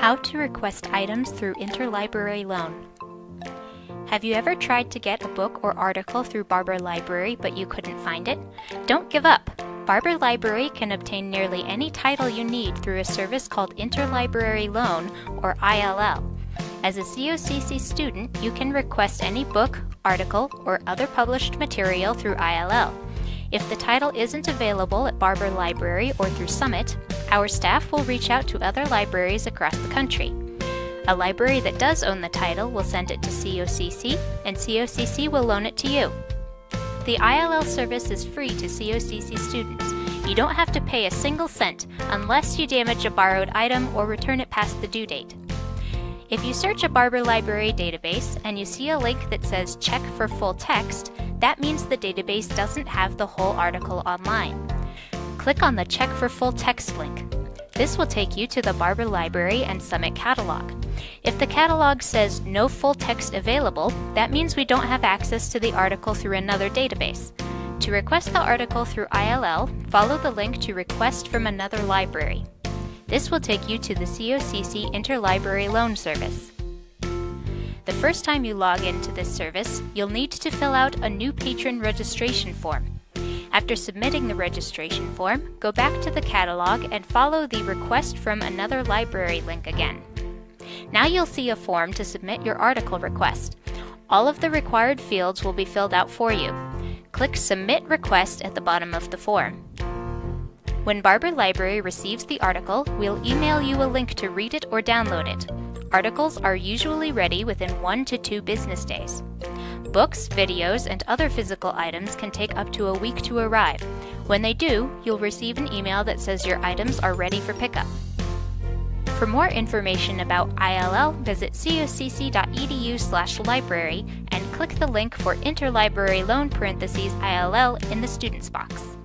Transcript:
How to request items through interlibrary loan. Have you ever tried to get a book or article through Barber Library but you couldn't find it? Don't give up! Barber Library can obtain nearly any title you need through a service called Interlibrary Loan, or ILL. As a COCC student, you can request any book, article, or other published material through ILL. If the title isn't available at Barber Library or through Summit, our staff will reach out to other libraries across the country. A library that does own the title will send it to COCC, and COCC will loan it to you. The ILL service is free to COCC students. You don't have to pay a single cent unless you damage a borrowed item or return it past the due date. If you search a Barber Library database and you see a link that says check for full text, that means the database doesn't have the whole article online. Click on the Check for Full Text link. This will take you to the Barber Library and Summit catalog. If the catalog says no full text available, that means we don't have access to the article through another database. To request the article through ILL, follow the link to Request from another library. This will take you to the COCC Interlibrary Loan Service. The first time you log into this service, you'll need to fill out a new patron registration form. After submitting the registration form, go back to the catalog and follow the Request from Another Library link again. Now you'll see a form to submit your article request. All of the required fields will be filled out for you. Click Submit Request at the bottom of the form. When Barber Library receives the article, we'll email you a link to read it or download it. Articles are usually ready within one to two business days. Books, videos, and other physical items can take up to a week to arrive. When they do, you'll receive an email that says your items are ready for pickup. For more information about ILL, visit cocc.edu/library and click the link for Interlibrary Loan parentheses ILL in the Students box.